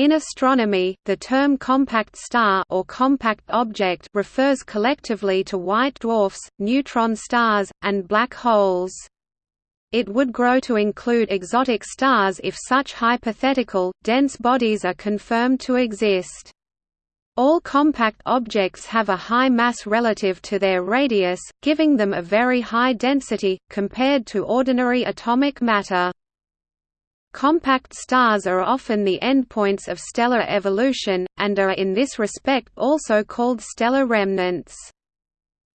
In astronomy, the term compact star or compact object refers collectively to white dwarfs, neutron stars, and black holes. It would grow to include exotic stars if such hypothetical, dense bodies are confirmed to exist. All compact objects have a high mass relative to their radius, giving them a very high density, compared to ordinary atomic matter. Compact stars are often the endpoints of stellar evolution, and are in this respect also called stellar remnants.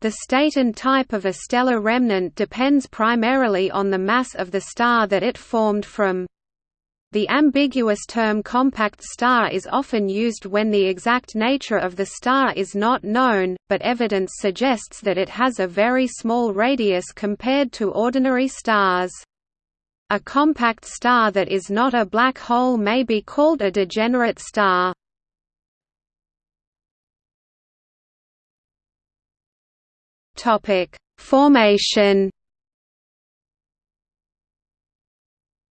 The state and type of a stellar remnant depends primarily on the mass of the star that it formed from. The ambiguous term compact star is often used when the exact nature of the star is not known, but evidence suggests that it has a very small radius compared to ordinary stars. A compact star that is not a black hole may be called a degenerate star. Topic: Formation.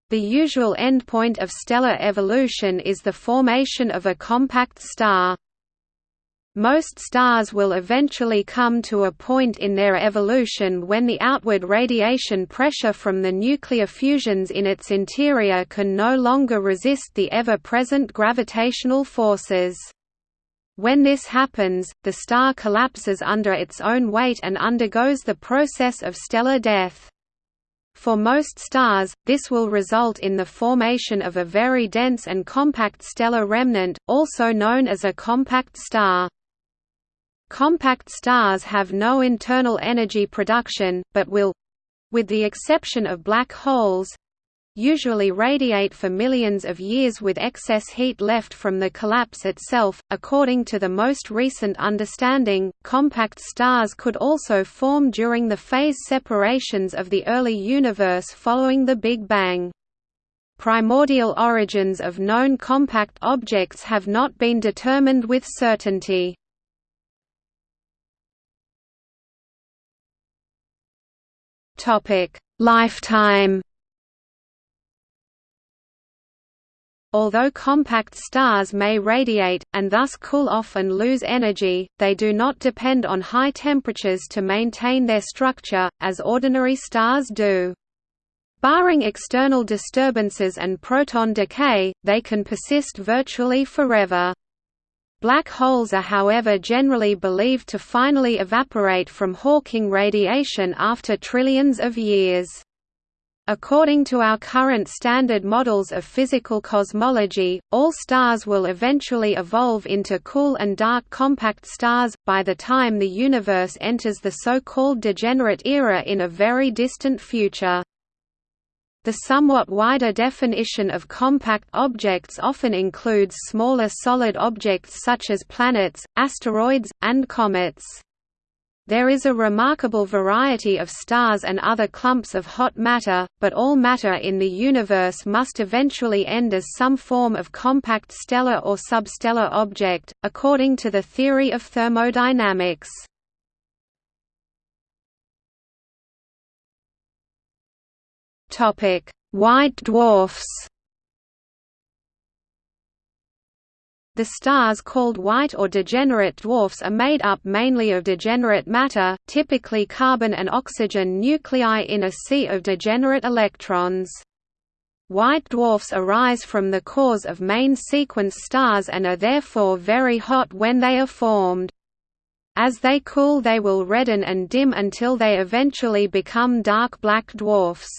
The usual endpoint of stellar evolution is the formation of a compact star. Most stars will eventually come to a point in their evolution when the outward radiation pressure from the nuclear fusions in its interior can no longer resist the ever-present gravitational forces. When this happens, the star collapses under its own weight and undergoes the process of stellar death. For most stars, this will result in the formation of a very dense and compact stellar remnant, also known as a compact star. Compact stars have no internal energy production, but will—with the exception of black holes, usually radiate for millions of years with excess heat left from the collapse itself. According to the most recent understanding, compact stars could also form during the phase separations of the early universe following the Big Bang. Primordial origins of known compact objects have not been determined with certainty. Topic: Lifetime. Although compact stars may radiate, and thus cool off and lose energy, they do not depend on high temperatures to maintain their structure, as ordinary stars do. Barring external disturbances and proton decay, they can persist virtually forever. Black holes are however generally believed to finally evaporate from Hawking radiation after trillions of years. According to our current standard models of physical cosmology, all stars will eventually evolve into cool and dark compact stars, by the time the universe enters the so-called degenerate era in a very distant future. The somewhat wider definition of compact objects often includes smaller solid objects such as planets, asteroids, and comets. There is a remarkable variety of stars and other clumps of hot matter, but all matter in the universe must eventually end as some form of compact stellar or substellar object, according to the theory of thermodynamics. Topic: White dwarfs. The stars called white or degenerate dwarfs are made up mainly of degenerate matter, typically carbon and oxygen nuclei in a sea of degenerate electrons. White dwarfs arise from the cores of main sequence stars and are therefore very hot when they are formed. As they cool they will redden and dim until they eventually become dark black dwarfs.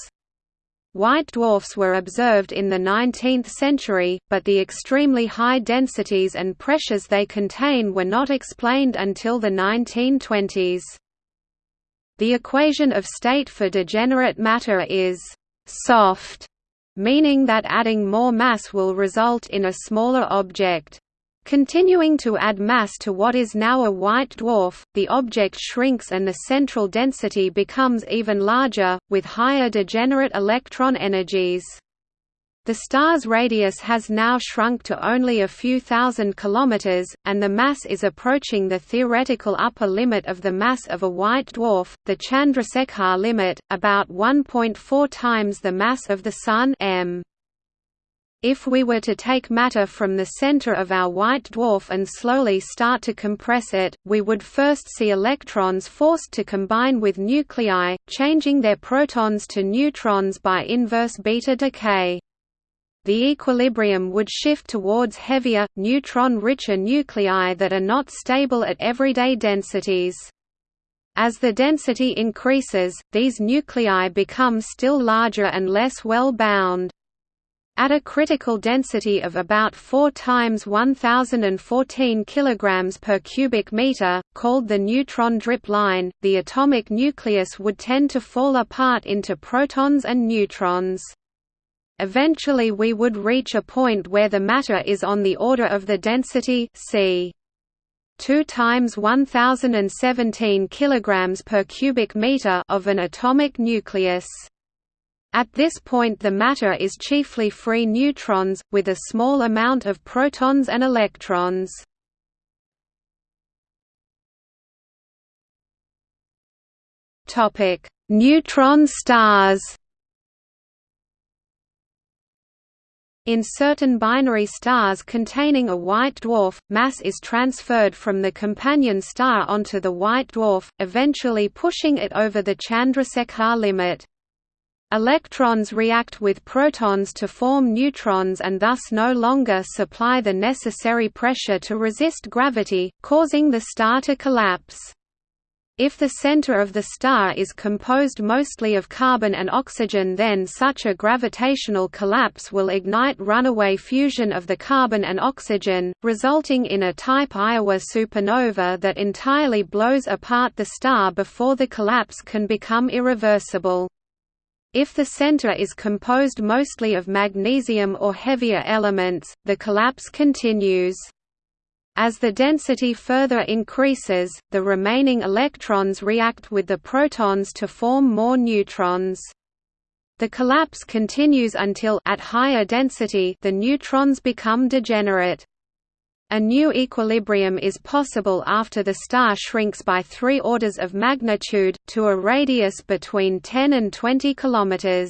White dwarfs were observed in the 19th century, but the extremely high densities and pressures they contain were not explained until the 1920s. The equation of state for degenerate matter is «soft», meaning that adding more mass will result in a smaller object. Continuing to add mass to what is now a white dwarf, the object shrinks and the central density becomes even larger, with higher degenerate electron energies. The star's radius has now shrunk to only a few thousand kilometers, and the mass is approaching the theoretical upper limit of the mass of a white dwarf, the Chandrasekhar limit, about 1.4 times the mass of the Sun m. If we were to take matter from the center of our white dwarf and slowly start to compress it, we would first see electrons forced to combine with nuclei, changing their protons to neutrons by inverse beta decay. The equilibrium would shift towards heavier, neutron-richer nuclei that are not stable at everyday densities. As the density increases, these nuclei become still larger and less well bound. At a critical density of about 4 times 1014 kg per cubic meter, called the neutron drip line, the atomic nucleus would tend to fall apart into protons and neutrons. Eventually we would reach a point where the matter is on the order of the density c 2 times 1017 kg per cubic meter of an atomic nucleus. At this point the matter is chiefly free neutrons, with a small amount of protons and electrons. Neutron stars In certain binary stars containing a white dwarf, mass is transferred from the companion star onto the white dwarf, eventually pushing it over the Chandrasekhar limit. Electrons react with protons to form neutrons and thus no longer supply the necessary pressure to resist gravity, causing the star to collapse. If the center of the star is composed mostly of carbon and oxygen then such a gravitational collapse will ignite runaway fusion of the carbon and oxygen, resulting in a type Iowa supernova that entirely blows apart the star before the collapse can become irreversible. If the center is composed mostly of magnesium or heavier elements, the collapse continues. As the density further increases, the remaining electrons react with the protons to form more neutrons. The collapse continues until at higher density the neutrons become degenerate. A new equilibrium is possible after the star shrinks by three orders of magnitude, to a radius between 10 and 20 km.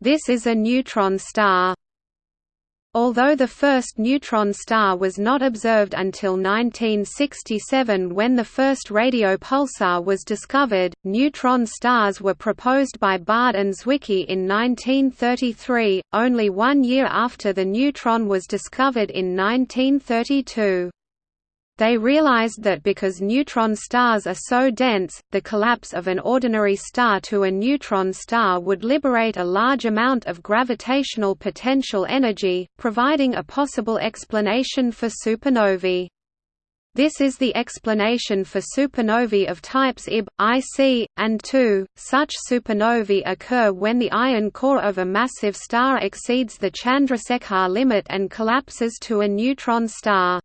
This is a neutron star. Although the first neutron star was not observed until 1967 when the first radio pulsar was discovered, neutron stars were proposed by Baade and Zwicky in 1933, only one year after the neutron was discovered in 1932. They realized that because neutron stars are so dense, the collapse of an ordinary star to a neutron star would liberate a large amount of gravitational potential energy, providing a possible explanation for supernovae. This is the explanation for supernovae of types Ib, Ic, and II. Such supernovae occur when the iron core of a massive star exceeds the Chandrasekhar limit and collapses to a neutron star.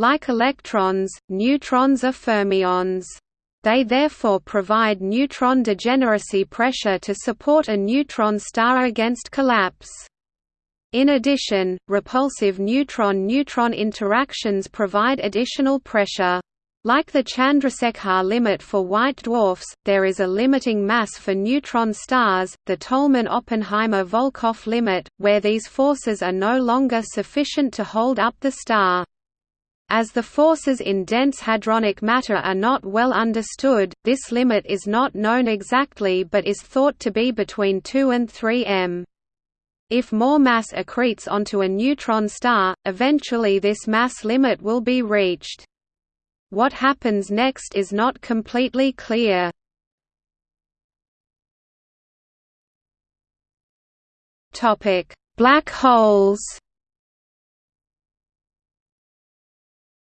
Like electrons, neutrons are fermions. They therefore provide neutron degeneracy pressure to support a neutron star against collapse. In addition, repulsive neutron-neutron interactions provide additional pressure. Like the Chandrasekhar limit for white dwarfs, there is a limiting mass for neutron stars, the Tolman–Oppenheimer–Volkoff limit, where these forces are no longer sufficient to hold up the star. As the forces in dense hadronic matter are not well understood, this limit is not known exactly but is thought to be between 2 and 3 m. If more mass accretes onto a neutron star, eventually this mass limit will be reached. What happens next is not completely clear. Black holes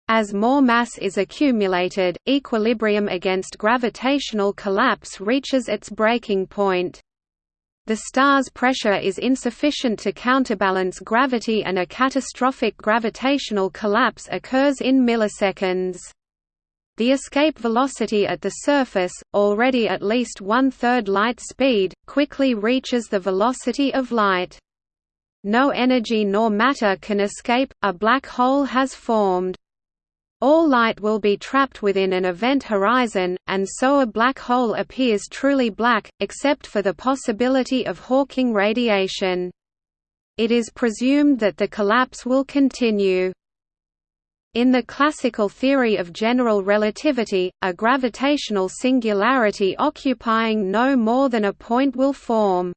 As more mass is accumulated, equilibrium against gravitational collapse reaches its breaking point. The star's pressure is insufficient to counterbalance gravity and a catastrophic gravitational collapse occurs in milliseconds. The escape velocity at the surface, already at least one-third light speed, quickly reaches the velocity of light. No energy nor matter can escape, a black hole has formed. All light will be trapped within an event horizon, and so a black hole appears truly black, except for the possibility of Hawking radiation. It is presumed that the collapse will continue. In the classical theory of general relativity, a gravitational singularity occupying no more than a point will form.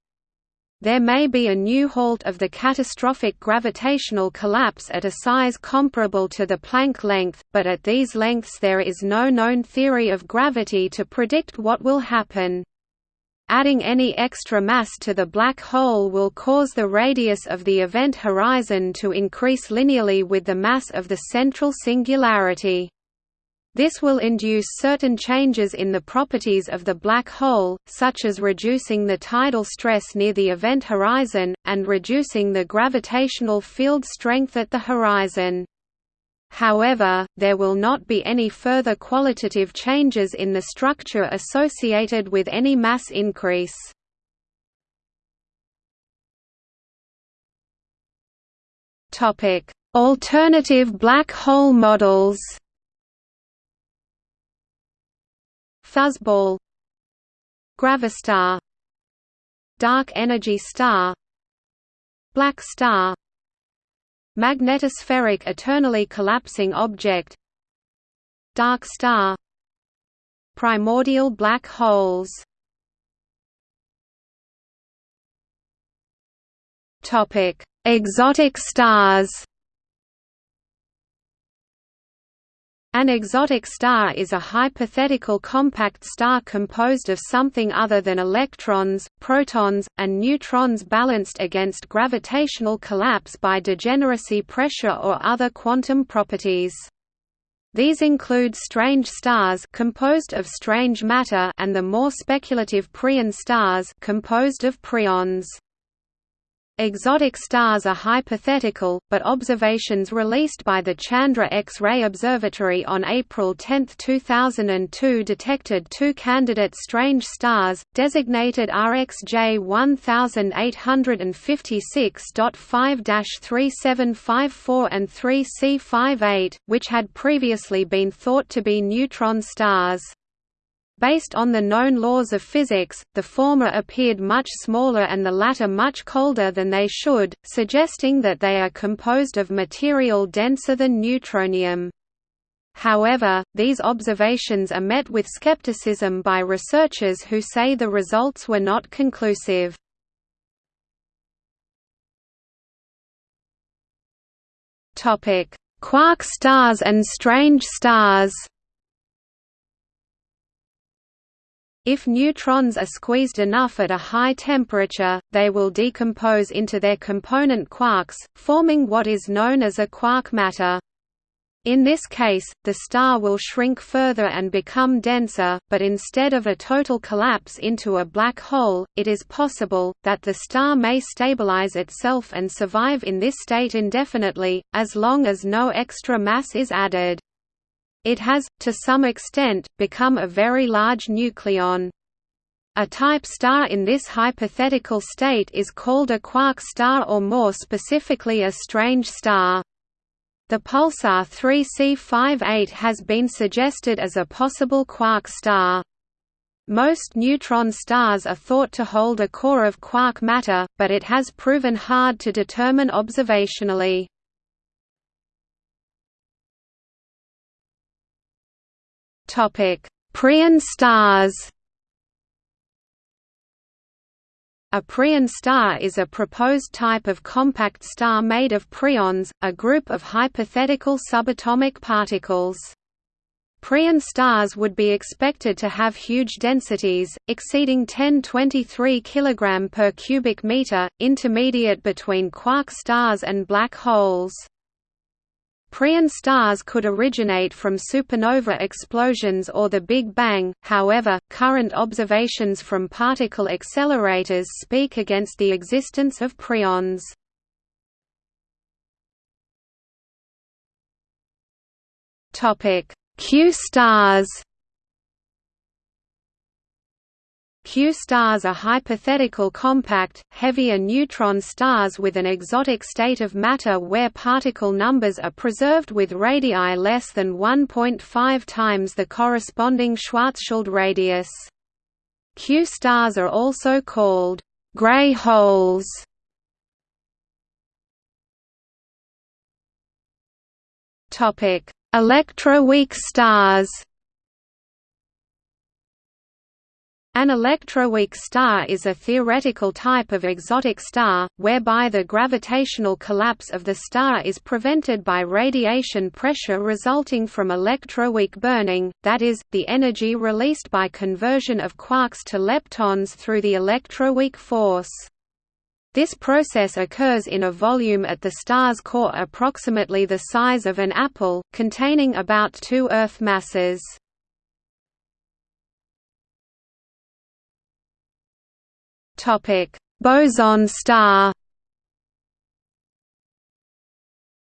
There may be a new halt of the catastrophic gravitational collapse at a size comparable to the Planck length, but at these lengths there is no known theory of gravity to predict what will happen. Adding any extra mass to the black hole will cause the radius of the event horizon to increase linearly with the mass of the central singularity. This will induce certain changes in the properties of the black hole, such as reducing the tidal stress near the event horizon, and reducing the gravitational field strength at the horizon. However, there will not be any further qualitative changes in the structure associated with any mass increase. Alternative black hole models Fuzzball Gravastar Dark energy star. Black star. Magnetospheric eternally collapsing object. Dark star. Primordial black holes. Exotic stars An exotic star is a hypothetical compact star composed of something other than electrons, protons, and neutrons balanced against gravitational collapse by degeneracy pressure or other quantum properties. These include strange stars composed of strange matter and the more speculative preon stars composed of preons. Exotic stars are hypothetical, but observations released by the Chandra X-ray Observatory on April 10, 2002 detected two candidate strange stars, designated RxJ 1856.5-3754 and 3C58, which had previously been thought to be neutron stars. Based on the known laws of physics, the former appeared much smaller and the latter much colder than they should, suggesting that they are composed of material denser than neutronium. However, these observations are met with skepticism by researchers who say the results were not conclusive. Quark stars and strange stars If neutrons are squeezed enough at a high temperature, they will decompose into their component quarks, forming what is known as a quark matter. In this case, the star will shrink further and become denser, but instead of a total collapse into a black hole, it is possible, that the star may stabilize itself and survive in this state indefinitely, as long as no extra mass is added. It has, to some extent, become a very large nucleon. A type star in this hypothetical state is called a quark star or more specifically a strange star. The pulsar 3C58 has been suggested as a possible quark star. Most neutron stars are thought to hold a core of quark matter, but it has proven hard to determine observationally. Topic: Preon stars. A preon star is a proposed type of compact star made of preons, a group of hypothetical subatomic particles. Preon stars would be expected to have huge densities, exceeding 1023 kg per cubic meter, intermediate between quark stars and black holes. Preon stars could originate from supernova explosions or the Big Bang, however, current observations from particle accelerators speak against the existence of preons. Q stars Q stars are hypothetical compact, heavier neutron stars with an exotic state of matter where particle numbers are preserved with radii less than 1.5 times the corresponding Schwarzschild radius. Q stars are also called gray holes. Electroweak stars An electroweak star is a theoretical type of exotic star, whereby the gravitational collapse of the star is prevented by radiation pressure resulting from electroweak burning, that is, the energy released by conversion of quarks to leptons through the electroweak force. This process occurs in a volume at the star's core approximately the size of an apple, containing about two Earth masses. Topic: Boson star.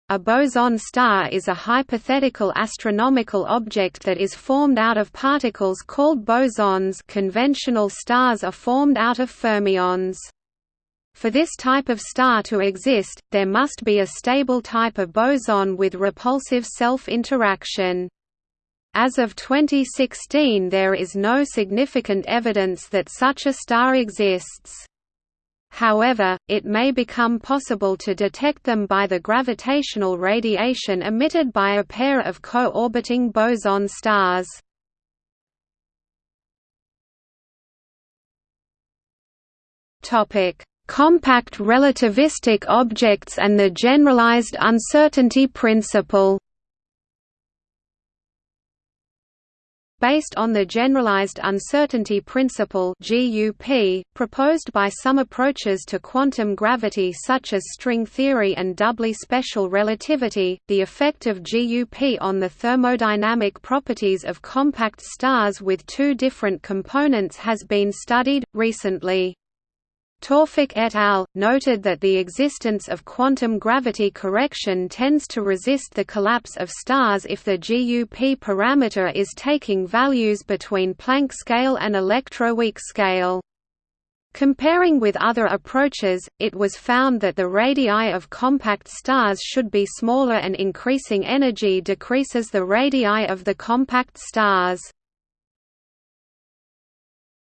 A boson star is a hypothetical astronomical object that is formed out of particles called bosons conventional stars are formed out of fermions. For this type of star to exist, there must be a stable type of boson with repulsive self-interaction. As of 2016 there is no significant evidence that such a star exists. However, it may become possible to detect them by the gravitational radiation emitted by a pair of co-orbiting boson stars. Compact relativistic objects and the generalized uncertainty principle based on the Generalized Uncertainty Principle (GUP) proposed by some approaches to quantum gravity such as string theory and doubly special relativity, the effect of GUP on the thermodynamic properties of compact stars with two different components has been studied, recently. Tawfik et al. noted that the existence of quantum gravity correction tends to resist the collapse of stars if the GUP parameter is taking values between Planck scale and electroweak scale. Comparing with other approaches, it was found that the radii of compact stars should be smaller and increasing energy decreases the radii of the compact stars.